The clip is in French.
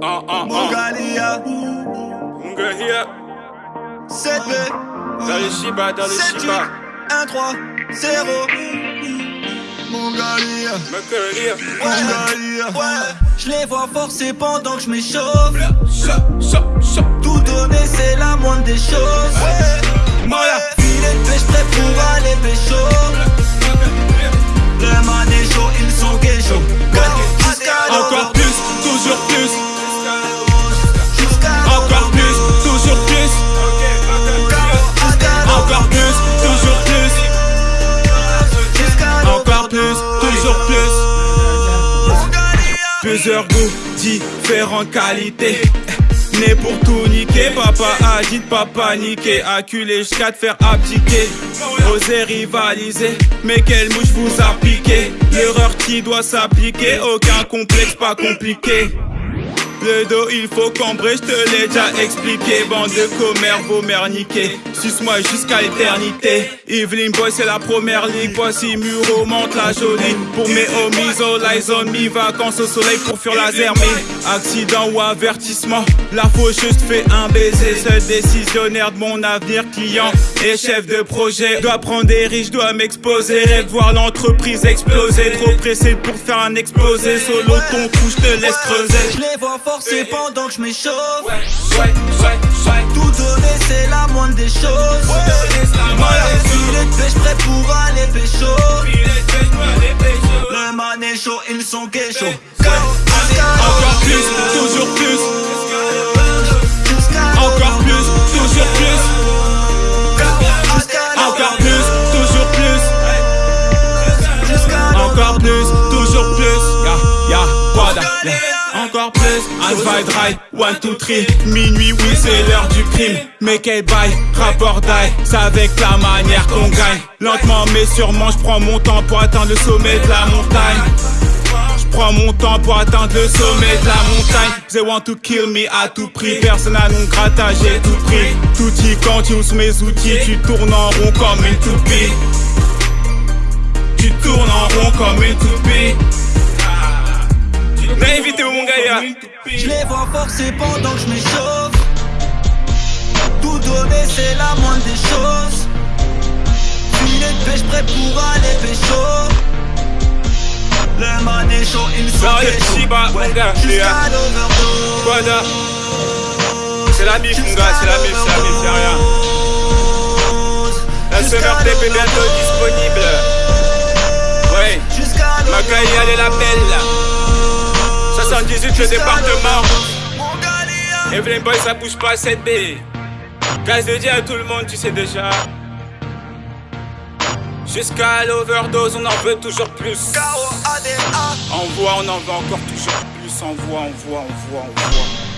Ah. Mongalia, Munga here. 7B, Dans les Shiba, dans les 7 Shiba. 1, 3, 0. Mongalia, Munga here. Mongalia. Ouais, je les vois forcer pendant que je m'échauffe. Tout donner, c'est la moindre des choses. Plus. Plusieurs goûts, différentes qualités. Né pour tout niquer, papa a dit de pas paniquer. Acculé jusqu'à te faire abdiquer. Oser rivaliser, mais quelle mouche vous a piqué? L'erreur qui doit s'appliquer, aucun complexe, pas compliqué. Le dos il faut cambrer, je te l'ai déjà expliqué. Bande de commères, vos mères niquées. Suce-moi jusqu'à l'éternité. Evelyn Boy c'est la première ligue. Voici Muro monte la jolie. Pour mes homies, all eyes on Vacances au soleil pour fuir la zermie Accident ou avertissement. La faucheuse fait un baiser. Seul décisionnaire de mon avenir Client et chef de projet. Dois prendre des riches, dois m'exposer. Rêve voir l'entreprise exploser. Trop pressé pour faire un explosé Solo ton cou, je te laisse creuser. Je les vois forcer pendant que je m'échauffe. Ouais, ouais, ouais. Tout donner c'est la moindre des choses. Filet de pêche prêt pour aller pécho Le man est chaud, ils sont Encore plus, toujours plus, encore plus, toujours plus, encore plus, toujours plus, encore plus, toujours plus. Ya, ya. Encore plus, un fight right, one, two, three. Minuit, oui, c'est l'heure du crime. Mais quel bail, rapport d'ail. C'est avec la manière qu'on gagne. Lentement mais sûrement, je prends mon temps pour atteindre le sommet de la montagne prends mon temps pour atteindre le sommet de la montagne. They want to kill me à tout prix. Personne à non grattage, j'ai tout pris. Tout y quand tu uses mes outils Tu tournes en rond comme une toupie. Tu tournes en rond comme une toupie. Invité mon gars Je les vois forcer pendant que je m'échauffe. Tout donner c'est la moindre des choses. Filet de pêche prêt pour aller pécho Shiba, mon gars, Voilà C'est la bif mon gars, c'est la bif, c'est la bif, c'est rien. La summer tape est bientôt disponible. Ouais, Macaï elle est la belle 78 le département. Evelyn Boy ça bouge pas 7B Gaz de dire à tout le monde tu sais déjà Jusqu'à l'overdose on en veut toujours plus. K.O.A.D.A. Envoie on en veut encore toujours plus. Envoie, envoie, envoie, envoie